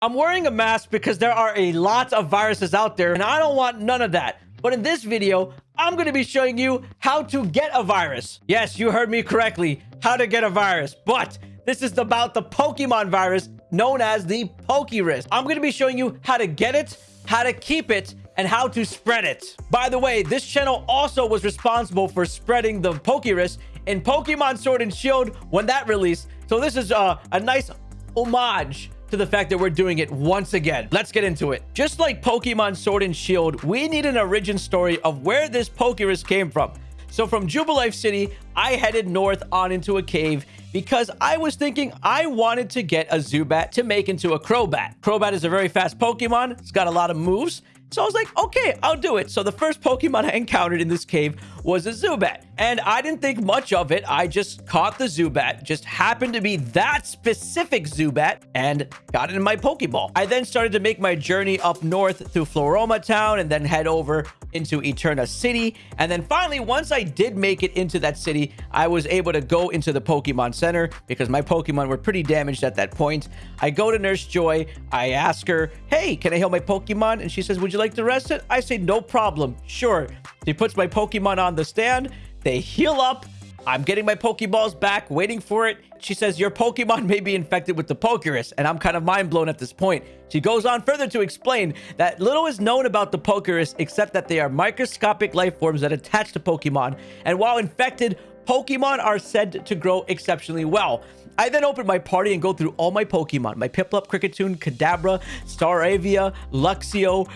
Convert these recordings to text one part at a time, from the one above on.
I'm wearing a mask because there are a lot of viruses out there and I don't want none of that. But in this video, I'm going to be showing you how to get a virus. Yes, you heard me correctly. How to get a virus. But this is about the Pokemon virus known as the Pokerus. I'm going to be showing you how to get it, how to keep it, and how to spread it. By the way, this channel also was responsible for spreading the Pokerus in Pokemon Sword and Shield when that released. So this is uh, a nice homage to the fact that we're doing it once again. Let's get into it. Just like Pokemon Sword and Shield, we need an origin story of where this Pokerus came from. So from Jubilife City, I headed north on into a cave because I was thinking I wanted to get a Zubat to make into a Crobat. Crobat is a very fast Pokemon. It's got a lot of moves. So I was like, okay, I'll do it. So the first Pokemon I encountered in this cave was a Zubat. And I didn't think much of it. I just caught the Zubat, just happened to be that specific Zubat, and got it in my Pokeball. I then started to make my journey up north through Floaroma Town and then head over into Eterna City. And then finally, once I did make it into that city, I was able to go into the Pokemon Center because my Pokemon were pretty damaged at that point. I go to Nurse Joy. I ask her, hey, can I heal my Pokemon? And she says, would you like to rest it? I say, no problem. Sure. She puts my Pokemon on the stand. They heal up. I'm getting my Pokeballs back, waiting for it. She says, your Pokemon may be infected with the Pokerus, and I'm kind of mind blown at this point. She goes on further to explain that little is known about the Pokerus except that they are microscopic life forms that attach to Pokemon, and while infected, Pokemon are said to grow exceptionally well. I then open my party and go through all my Pokemon. My Piplup, Kricketune, Kadabra, Staravia, Luxio.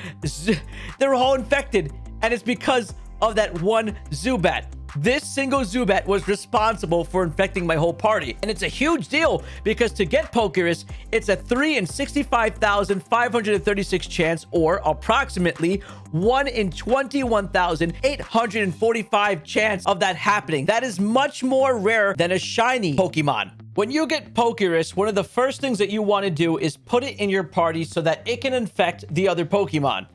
They're all infected. And it's because of that one Zubat. This single Zubat was responsible for infecting my whole party. And it's a huge deal because to get Pokerus, it's a 3 in 65,536 chance or approximately 1 in 21,845 chance of that happening. That is much more rare than a shiny Pokemon. When you get Pokerus, one of the first things that you want to do is put it in your party so that it can infect the other Pokemon.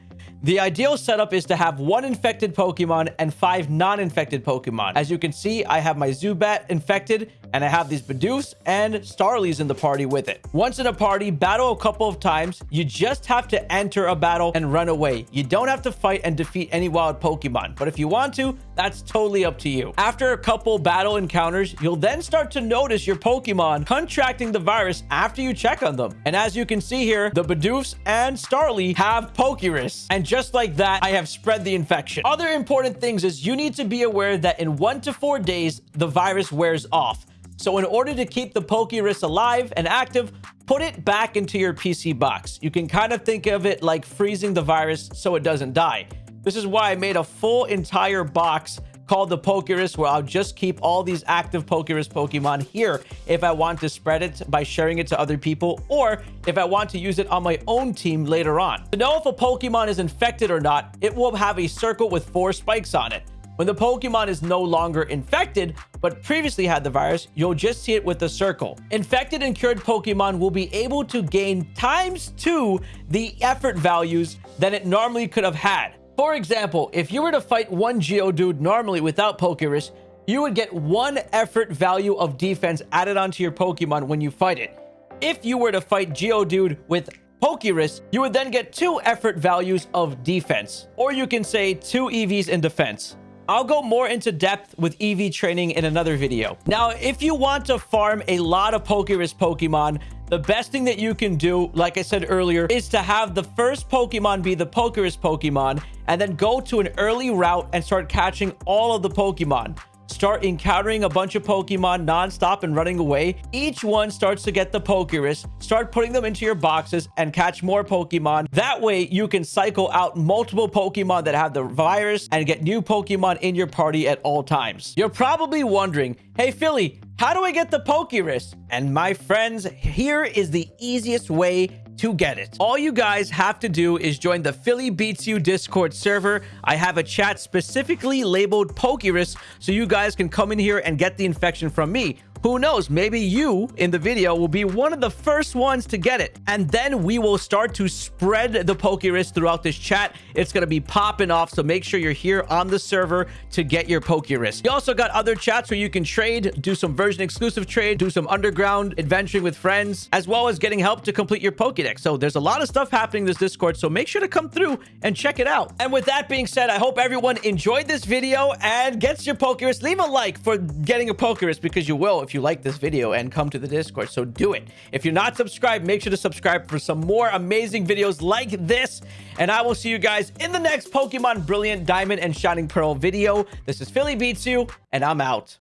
The ideal setup is to have one infected Pokemon and five non-infected Pokemon. As you can see, I have my Zubat infected and I have these Bidoofs and Starlies in the party with it. Once in a party, battle a couple of times. You just have to enter a battle and run away. You don't have to fight and defeat any wild Pokemon, but if you want to, that's totally up to you. After a couple battle encounters, you'll then start to notice your Pokemon contracting the virus after you check on them. And as you can see here, the Bidoofs and Starly have Pokerus. And just like that, I have spread the infection. Other important things is you need to be aware that in one to four days, the virus wears off. So in order to keep the Pokerus alive and active, put it back into your PC box. You can kind of think of it like freezing the virus so it doesn't die. This is why I made a full entire box called the Pokerus, where I'll just keep all these active Pokerus Pokemon here if I want to spread it by sharing it to other people, or if I want to use it on my own team later on. To know if a Pokemon is infected or not, it will have a circle with four spikes on it. When the Pokemon is no longer infected, but previously had the virus, you'll just see it with the circle. Infected and cured Pokemon will be able to gain times two the effort values than it normally could have had. For example, if you were to fight one Geodude normally without Pokerus, you would get one effort value of defense added onto your Pokemon when you fight it. If you were to fight Geodude with Pokerus, you would then get two effort values of defense. Or you can say two EVs in defense. I'll go more into depth with EV training in another video. Now, if you want to farm a lot of Pokerus Pokemon, the best thing that you can do, like I said earlier, is to have the first Pokemon be the Pokerus Pokemon, and then go to an early route and start catching all of the Pokemon start encountering a bunch of Pokemon nonstop and running away, each one starts to get the Pokerus, start putting them into your boxes and catch more Pokemon. That way, you can cycle out multiple Pokemon that have the virus and get new Pokemon in your party at all times. You're probably wondering, hey, Philly, how do I get the Pokerus? And my friends, here is the easiest way to get it. All you guys have to do is join the Philly Beats You Discord server. I have a chat specifically labeled Pokerus so you guys can come in here and get the infection from me. Who knows? Maybe you in the video will be one of the first ones to get it. And then we will start to spread the Pokerus throughout this chat. It's going to be popping off. So make sure you're here on the server to get your Pokerus. You also got other chats where you can trade, do some version exclusive trade, do some underground adventuring with friends, as well as getting help to complete your Pokedex. So there's a lot of stuff happening in this Discord. So make sure to come through and check it out. And with that being said, I hope everyone enjoyed this video and gets your Pokerus. Leave a like for getting a Pokerus because you will if you like this video and come to the Discord. So do it. If you're not subscribed, make sure to subscribe for some more amazing videos like this. And I will see you guys in the next Pokemon Brilliant Diamond and Shining Pearl video. This is Philly Beats You, and I'm out.